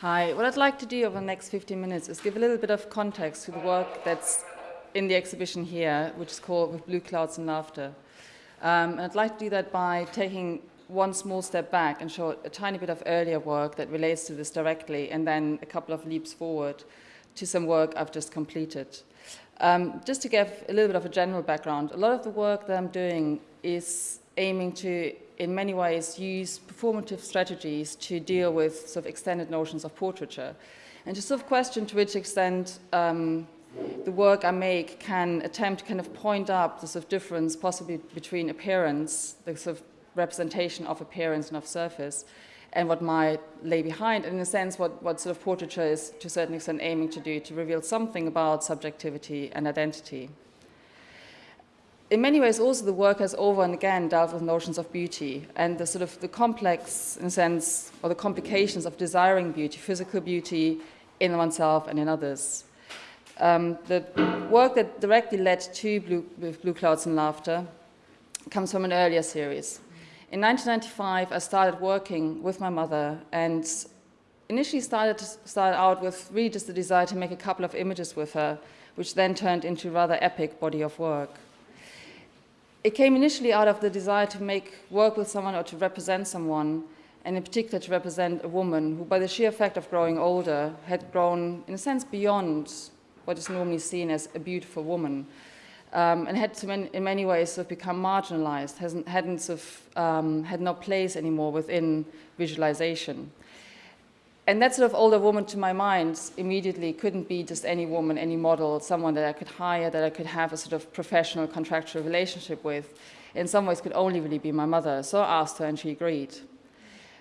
Hi, what I'd like to do over the next 15 minutes is give a little bit of context to the work that's in the exhibition here, which is called With Blue Clouds and Laughter. Um, and I'd like to do that by taking one small step back and show a tiny bit of earlier work that relates to this directly, and then a couple of leaps forward to some work I've just completed. Um, just to give a little bit of a general background, a lot of the work that I'm doing is aiming to, in many ways, use performative strategies to deal with sort of extended notions of portraiture. And to sort of question to which extent um, the work I make can attempt to kind of point up the sort of difference possibly between appearance, the sort of representation of appearance and of surface, and what might lay behind, and in a sense what, what sort of portraiture is to a certain extent aiming to do, to reveal something about subjectivity and identity in many ways also the work has over and again dealt with notions of beauty and the sort of the complex in a sense or the complications of desiring beauty, physical beauty in oneself and in others. Um, the work that directly led to Blue, Blue Clouds and Laughter comes from an earlier series. In 1995, I started working with my mother and initially started, started out with really just the desire to make a couple of images with her, which then turned into rather epic body of work it came initially out of the desire to make work with someone or to represent someone, and in particular to represent a woman who, by the sheer fact of growing older, had grown, in a sense, beyond what is normally seen as a beautiful woman, um, and had to, in many ways, sort of become marginalized, hasn't, hadn't sort of, um, had no place anymore within visualization. And that sort of older woman, to my mind, immediately couldn't be just any woman, any model, someone that I could hire, that I could have a sort of professional contractual relationship with. In some ways, could only really be my mother. So I asked her, and she agreed.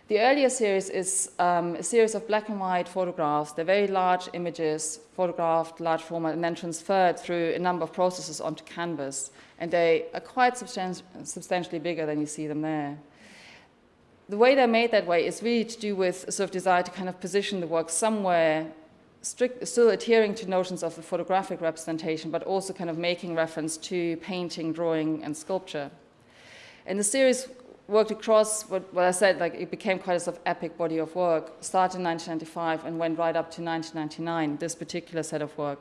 The earlier series is um, a series of black and white photographs. They're very large images, photographed, large format, and then transferred through a number of processes onto canvas. And they are quite substan substantially bigger than you see them there the way they're made that way is really to do with a sort of desire to kind of position the work somewhere strict, still adhering to notions of the photographic representation, but also kind of making reference to painting, drawing, and sculpture. And the series worked across what, what I said, like it became quite a sort of epic body of work, started in 1995 and went right up to 1999, this particular set of work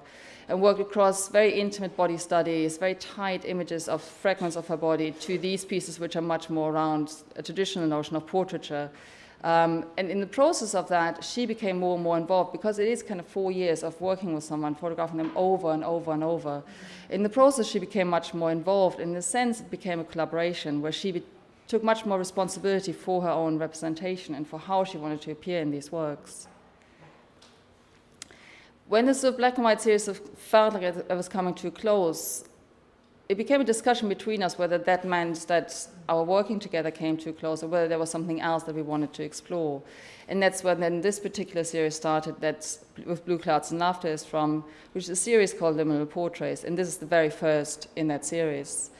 and worked across very intimate body studies, very tight images of fragments of her body to these pieces which are much more around a traditional notion of portraiture. Um, and in the process of that, she became more and more involved because it is kind of four years of working with someone, photographing them over and over and over. In the process, she became much more involved. In a sense, it became a collaboration where she took much more responsibility for her own representation and for how she wanted to appear in these works when the sort of black and white series felt like it was coming to a close, it became a discussion between us whether that meant that our working together came too close or whether there was something else that we wanted to explore. And that's when then this particular series started that with Blue Clouds and Laughter is from, which is a series called Liminal Portraits. And this is the very first in that series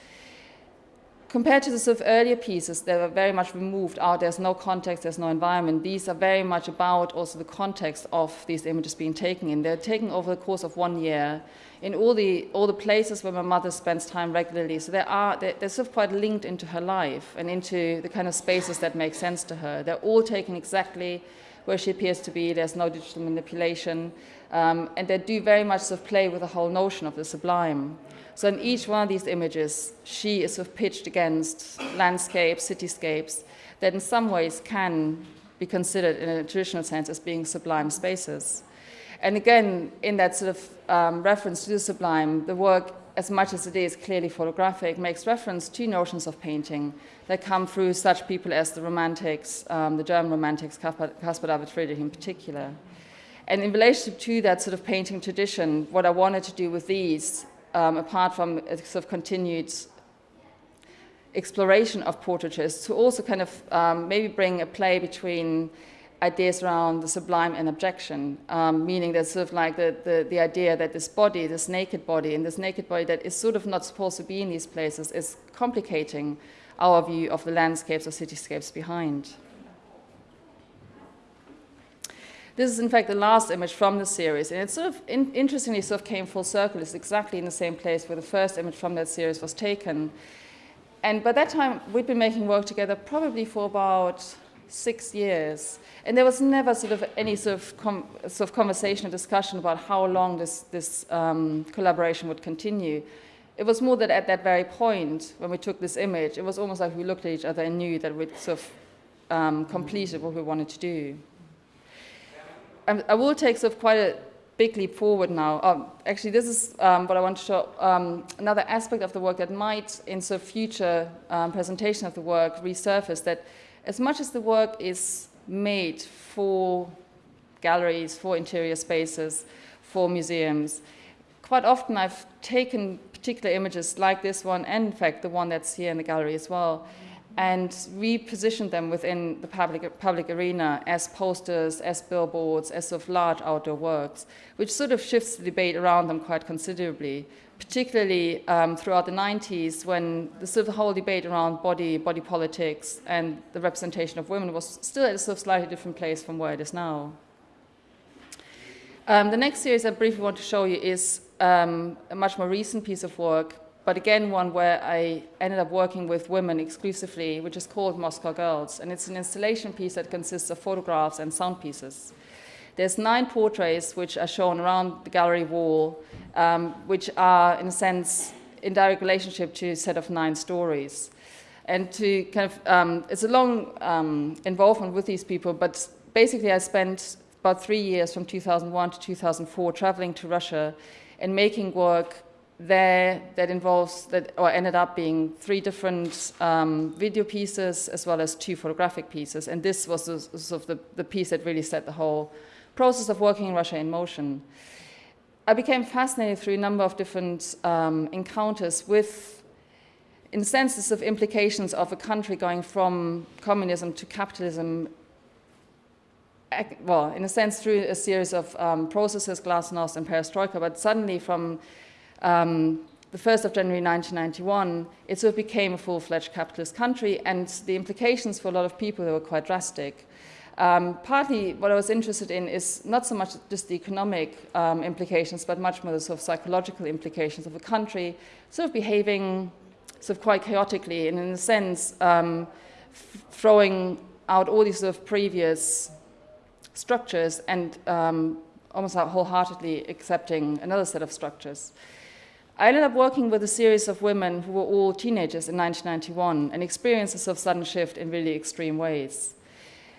compared to the sort of earlier pieces that were very much removed out, there's no context, there's no environment. These are very much about also the context of these images being taken in. They're taken over the course of one year in all the, all the places where my mother spends time regularly. So they are, they're, they're sort of quite linked into her life and into the kind of spaces that make sense to her. They're all taken exactly where she appears to be. There's no digital manipulation. Um, and they do very much sort of play with the whole notion of the sublime. So in each one of these images, she is sort of pitched against landscapes, cityscapes, that in some ways can be considered in a traditional sense as being sublime spaces. And again, in that sort of um, reference to the sublime, the work, as much as it is clearly photographic, makes reference to notions of painting that come through such people as the Romantics, um, the German Romantics, Caspar David Friedrich in particular. And in relation to that sort of painting tradition, what I wanted to do with these um, apart from a sort of continued exploration of portraitures, to also kind of um, maybe bring a play between ideas around the sublime and abjection, um, meaning that sort of like the, the, the, idea that this body, this naked body, and this naked body that is sort of not supposed to be in these places is complicating our view of the landscapes or cityscapes behind. This is in fact the last image from the series, and it sort of in, interestingly sort of came full circle. It's exactly in the same place where the first image from that series was taken. And by that time, we'd been making work together probably for about six years. And there was never sort of any sort of, sort of conversation or discussion about how long this, this um, collaboration would continue. It was more that at that very point, when we took this image, it was almost like we looked at each other and knew that we'd sort of um, completed what we wanted to do. I will take sort of quite a big leap forward now. Um, actually, this is um, what I want to show. Um, another aspect of the work that might, in sort of future um, presentation of the work, resurface that as much as the work is made for galleries, for interior spaces, for museums, quite often I've taken particular images like this one, and in fact the one that's here in the gallery as well, and repositioned them within the public, public arena as posters, as billboards, as sort of large outdoor works, which sort of shifts the debate around them quite considerably, particularly um, throughout the 90s when the sort of whole debate around body, body politics and the representation of women was still at a sort of slightly different place from where it is now. Um, the next series I briefly want to show you is um, a much more recent piece of work but again one where I ended up working with women exclusively, which is called Moscow Girls. And it's an installation piece that consists of photographs and sound pieces. There's nine portraits which are shown around the gallery wall, um, which are, in a sense, in direct relationship to a set of nine stories. And to kind of, um, it's a long um, involvement with these people, but basically I spent about three years from 2001 to 2004 traveling to Russia and making work there that involves that or ended up being three different um, video pieces as well as two photographic pieces and this was the, sort of the, the piece that really set the whole process of working in Russia in motion. I became fascinated through a number of different um, encounters with in senses of implications of a country going from communism to capitalism well, in a sense, through a series of um, processes, glasnost and perestroika, but suddenly from um, the 1st of January 1991, it sort of became a full-fledged capitalist country, and the implications for a lot of people were quite drastic. Um, partly what I was interested in is not so much just the economic um, implications, but much more the sort of psychological implications of a country sort of behaving sort of quite chaotically and in a sense um, throwing out all these sort of previous structures and um, almost wholeheartedly accepting another set of structures. I ended up working with a series of women who were all teenagers in 1991 and sort of sudden shift in really extreme ways.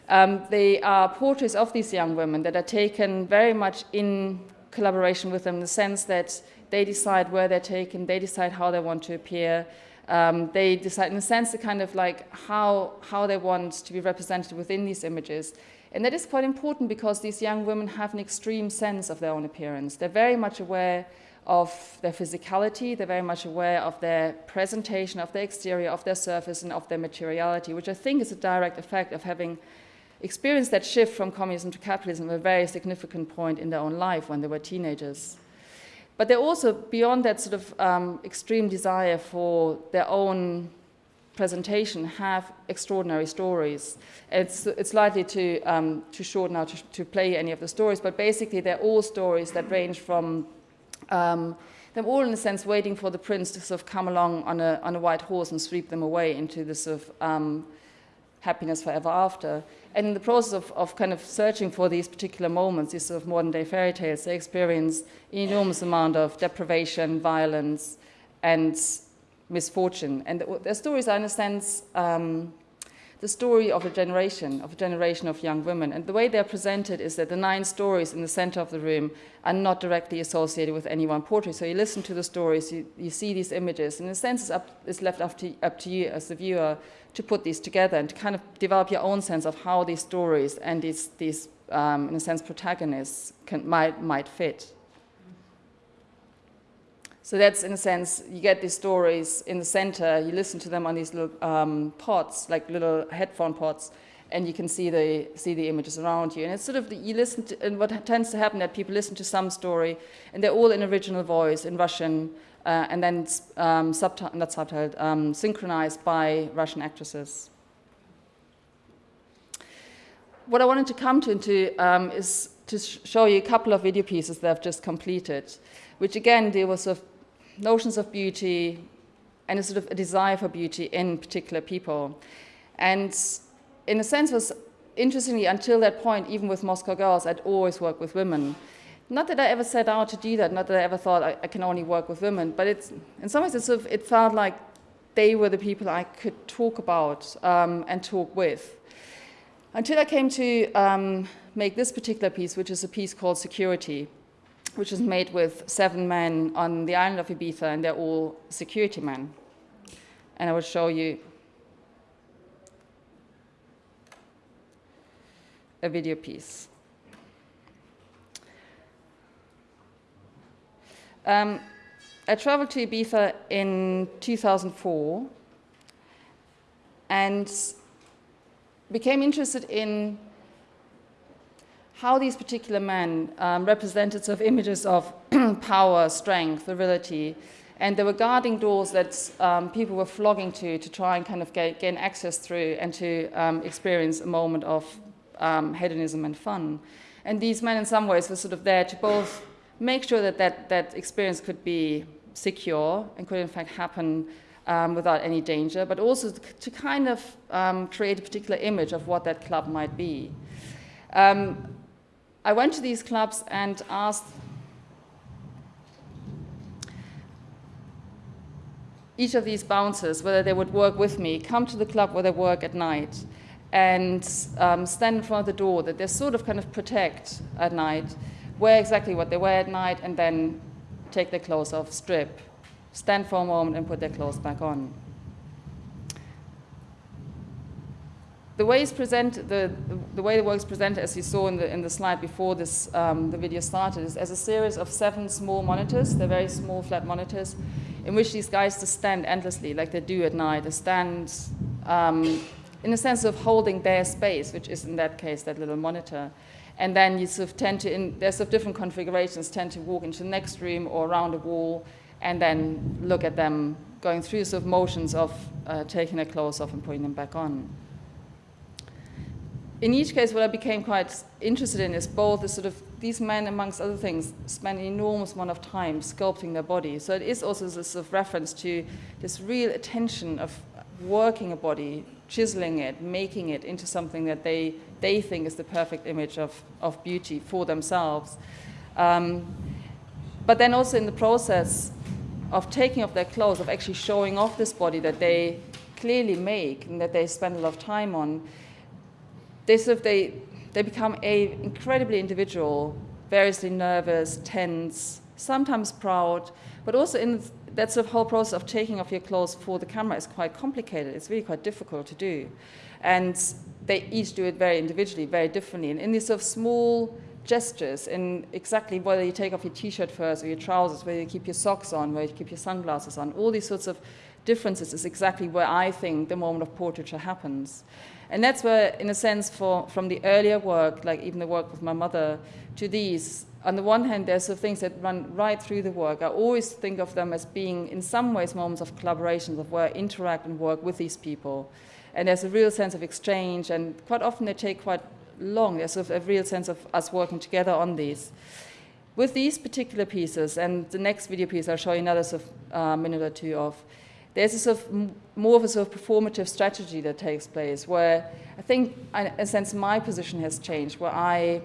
Um, they are portraits of these young women that are taken very much in collaboration with them in the sense that they decide where they're taken, they decide how they want to appear, um, they decide in a sense the kind of like how, how they want to be represented within these images. And that is quite important because these young women have an extreme sense of their own appearance. They're very much aware of their physicality, they're very much aware of their presentation, of their exterior, of their surface, and of their materiality, which I think is a direct effect of having experienced that shift from communism to capitalism at a very significant point in their own life when they were teenagers. But they're also, beyond that sort of um, extreme desire for their own presentation, have extraordinary stories. It's, it's likely to, um, too short now to, to play any of the stories, but basically they're all stories that range from um, them all in a sense waiting for the prince to sort of come along on a, on a white horse and sweep them away into this sort of um, happiness forever after. And in the process of, of kind of searching for these particular moments, these sort of modern day fairy tales, they experience an enormous amount of deprivation, violence, and misfortune. And their stories are in a sense um, the story of a generation, of a generation of young women. And the way they're presented is that the nine stories in the center of the room are not directly associated with any one portrait. So you listen to the stories, you, you see these images, and in a sense it's, up, it's left up to, up to you as the viewer to put these together and to kind of develop your own sense of how these stories and these, these um, in a sense, protagonists can, might, might fit. So that's, in a sense, you get these stories in the center, you listen to them on these little um, pods, like little headphone pods, and you can see the, see the images around you. And it's sort of, the, you listen to, and what tends to happen that people listen to some story, and they're all in original voice, in Russian, uh, and then um, subtitled, not subtitled, um, synchronized by Russian actresses. What I wanted to come to into, um, is to sh show you a couple of video pieces that I've just completed, which again deal with sort of notions of beauty and a sort of a desire for beauty in particular people. And in a sense, was interestingly, until that point, even with Moscow Girls, I'd always worked with women. Not that I ever set out to do that, not that I ever thought I, I can only work with women, but it's, in some ways it, sort of, it felt like they were the people I could talk about um, and talk with. Until I came to um, make this particular piece, which is a piece called Security, which is made with seven men on the island of Ibiza, and they're all security men. And I will show you a video piece. Um, I traveled to Ibiza in 2004 and became interested in how these particular men um, represented sort of images of power, strength, virility, and there were guarding doors that um, people were flogging to to try and kind of get, gain access through and to um, experience a moment of um, hedonism and fun. And these men, in some ways, were sort of there to both make sure that that, that experience could be secure and could, in fact, happen um, without any danger, but also to kind of um, create a particular image of what that club might be. Um, I went to these clubs and asked each of these bouncers whether they would work with me, come to the club where they work at night, and um, stand in front of the door that they sort of kind of protect at night, wear exactly what they wear at night, and then take their clothes off, strip, stand for a moment, and put their clothes back on. The way the, the, the, way the work is presented, as you saw in the, in the slide before this, um, the video started, is as a series of seven small monitors. They're very small, flat monitors, in which these guys just stand endlessly, like they do at night. They stand um, in a sense of holding their space, which is in that case that little monitor. And then you sort of tend to, in, there's sort of different configurations, tend to walk into the next room or around a wall, and then look at them going through sort of motions of uh, taking their clothes off and putting them back on in each case, what I became quite interested in is both the sort of these men, amongst other things, spend an enormous amount of time sculpting their body. So it is also this sort of reference to this real attention of working a body, chiseling it, making it into something that they, they think is the perfect image of, of beauty for themselves. Um, but then also in the process of taking off their clothes, of actually showing off this body that they clearly make and that they spend a lot of time on, they sort of they they become a incredibly individual, variously nervous, tense, sometimes proud, but also in that sort of whole process of taking off your clothes for the camera is quite complicated. It's really quite difficult to do. And they each do it very individually, very differently. And in these sort of small gestures, in exactly whether you take off your t-shirt first or your trousers, whether you keep your socks on, whether you keep your sunglasses on, all these sorts of differences is exactly where I think the moment of portraiture happens. And that's where, in a sense, for, from the earlier work, like even the work with my mother, to these, on the one hand, there's of things that run right through the work. I always think of them as being, in some ways, moments of collaboration, of where I interact and work with these people. And there's a real sense of exchange, and quite often they take quite long. There's sort of a real sense of us working together on these. With these particular pieces, and the next video piece I'll show you another sort of uh, minute or two of, there's a sort of more of a sort of performative strategy that takes place where I think, in a sense, my position has changed, where I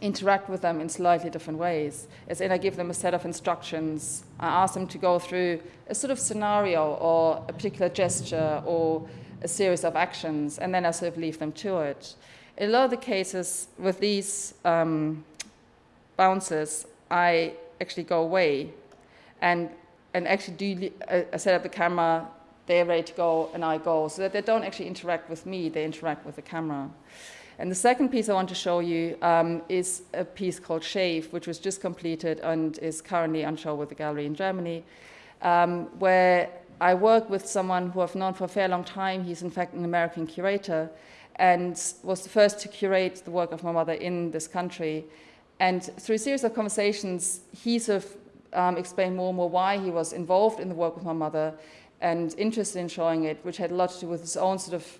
interact with them in slightly different ways. As in, I give them a set of instructions. I ask them to go through a sort of scenario or a particular gesture or a series of actions, and then I sort of leave them to it. In a lot of the cases with these um, bouncers, I actually go away and and actually do uh, set up the camera, they're ready to go, and I go, so that they don't actually interact with me, they interact with the camera. And the second piece I want to show you um, is a piece called Shave, which was just completed and is currently on show with the gallery in Germany, um, where I work with someone who I've known for a fair long time. He's in fact an American curator and was the first to curate the work of my mother in this country. And through a series of conversations, he sort of um, explain more and more why he was involved in the work with my mother and interested in showing it, which had a lot to do with his own sort of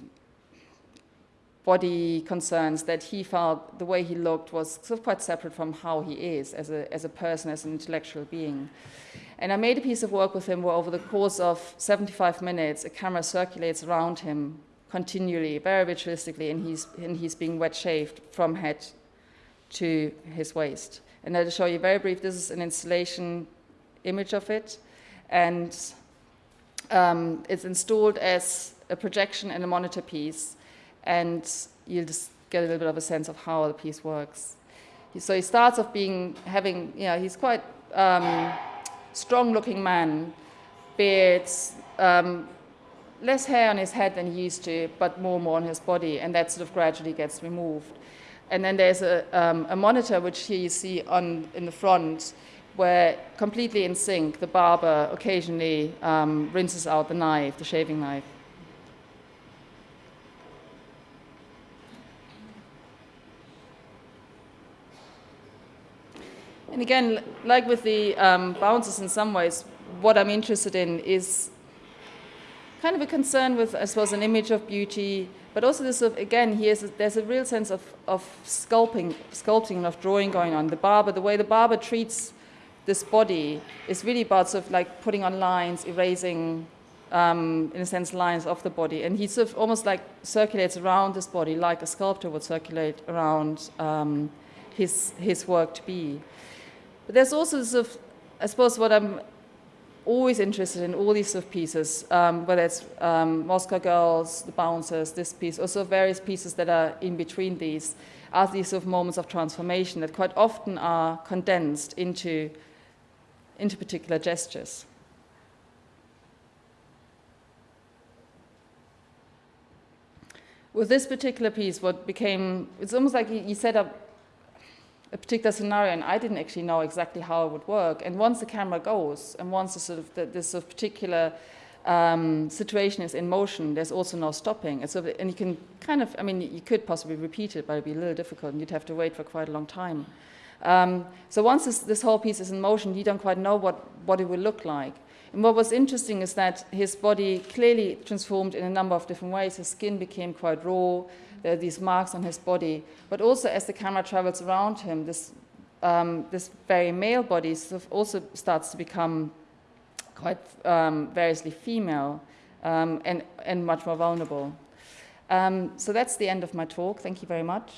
body concerns that he felt the way he looked was sort of quite separate from how he is as a, as a person, as an intellectual being. And I made a piece of work with him where over the course of 75 minutes, a camera circulates around him continually, very ritualistically, and he's, and he's being wet shaved from head to his waist. And I'll show you very brief, this is an installation image of it, and um, it's installed as a projection and a monitor piece, and you'll just get a little bit of a sense of how the piece works. So he starts off being, having, you know, he's quite um, strong-looking man, beards, um, less hair on his head than he used to, but more and more on his body, and that sort of gradually gets removed. And then there's a, um, a monitor, which here you see on, in the front, where completely in sync, the barber occasionally um, rinses out the knife, the shaving knife. And again, like with the um, bouncers in some ways, what I'm interested in is kind of a concern with, I suppose, an image of beauty, but also this, of, again, here's a, there's a real sense of, of sculpting, sculpting and of drawing going on. The barber, the way the barber treats this body is really about sort of like putting on lines, erasing, um, in a sense, lines of the body. And he sort of almost like circulates around this body like a sculptor would circulate around um, his, his work to be. But there's also sort of, I suppose what I'm always interested in all these sort of pieces, um, whether it's um, Moscow Girls, The Bouncers, this piece, also various pieces that are in between these, are these sort of moments of transformation that quite often are condensed into, into particular gestures. With this particular piece, what became, it's almost like you set up a particular scenario, and I didn't actually know exactly how it would work. And once the camera goes, and once the sort of the, this sort of particular um, situation is in motion, there's also no stopping. And, so, and you can kind of, I mean, you could possibly repeat it, but it'd be a little difficult, and you'd have to wait for quite a long time. Um, so once this, this, whole piece is in motion, you don't quite know what, what it will look like. And what was interesting is that his body clearly transformed in a number of different ways. His skin became quite raw, there are these marks on his body. But also as the camera travels around him, this, um, this very male body also starts to become quite um, variously female um, and, and much more vulnerable. Um, so that's the end of my talk. Thank you very much.